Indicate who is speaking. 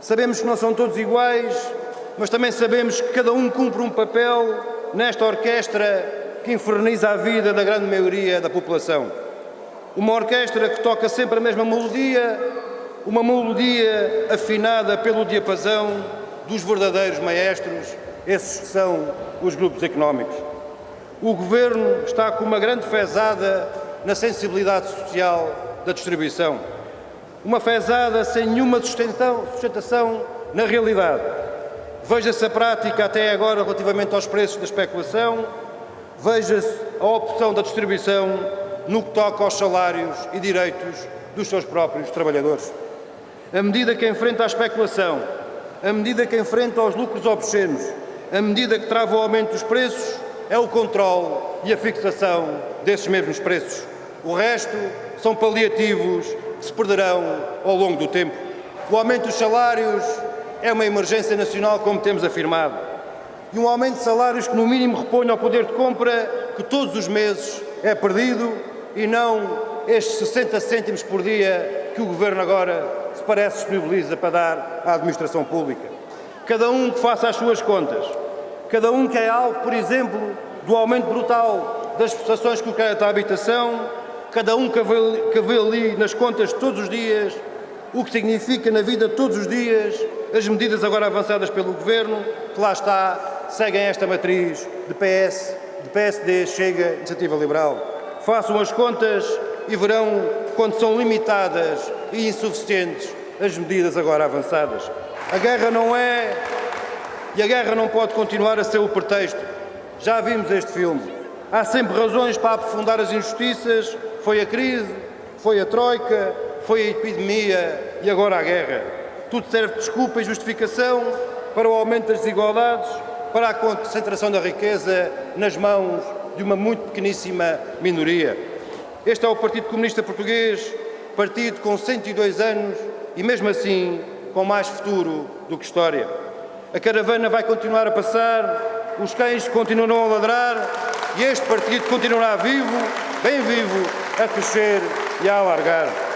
Speaker 1: Sabemos que não são todos iguais, mas também sabemos que cada um cumpre um papel nesta orquestra que inferniza a vida da grande maioria da população. Uma orquestra que toca sempre a mesma melodia, uma melodia afinada pelo diapasão dos verdadeiros maestros, esses que são os grupos económicos. O Governo está com uma grande fezada na sensibilidade social da distribuição. Uma fezada sem nenhuma sustentação na realidade. Veja-se a prática até agora relativamente aos preços da especulação, veja-se a opção da distribuição no que toca aos salários e direitos dos seus próprios trabalhadores. A medida que enfrenta a especulação, a medida que enfrenta os lucros obscenos, a medida que trava o aumento dos preços, é o controle e a fixação desses mesmos preços. O resto são paliativos se perderão ao longo do tempo. O aumento dos salários é uma emergência nacional, como temos afirmado. E um aumento de salários que, no mínimo, reponha ao poder de compra que todos os meses é perdido e não estes 60 cêntimos por dia que o Governo agora se parece disponibiliza para dar à administração pública. Cada um que faça as suas contas, cada um que é alvo, por exemplo, do aumento brutal das prestações com crédito à habitação, cada um que vê, que vê ali nas contas todos os dias o que significa na vida todos os dias as medidas agora avançadas pelo Governo, que lá está, seguem esta matriz de PS, de PSD, Chega, Iniciativa Liberal. Façam as contas e verão quando são limitadas e insuficientes as medidas agora avançadas. A guerra não é e a guerra não pode continuar a ser o pretexto. Já vimos este filme. Há sempre razões para aprofundar as injustiças. Foi a crise, foi a troika, foi a epidemia e agora a guerra. Tudo serve de desculpa e justificação para o aumento das desigualdades, para a concentração da riqueza nas mãos de uma muito pequeníssima minoria. Este é o Partido Comunista Português, partido com 102 anos e, mesmo assim, com mais futuro do que história. A caravana vai continuar a passar, os cães continuarão a ladrar e este partido continuará vivo, bem vivo, a crescer e a alargar.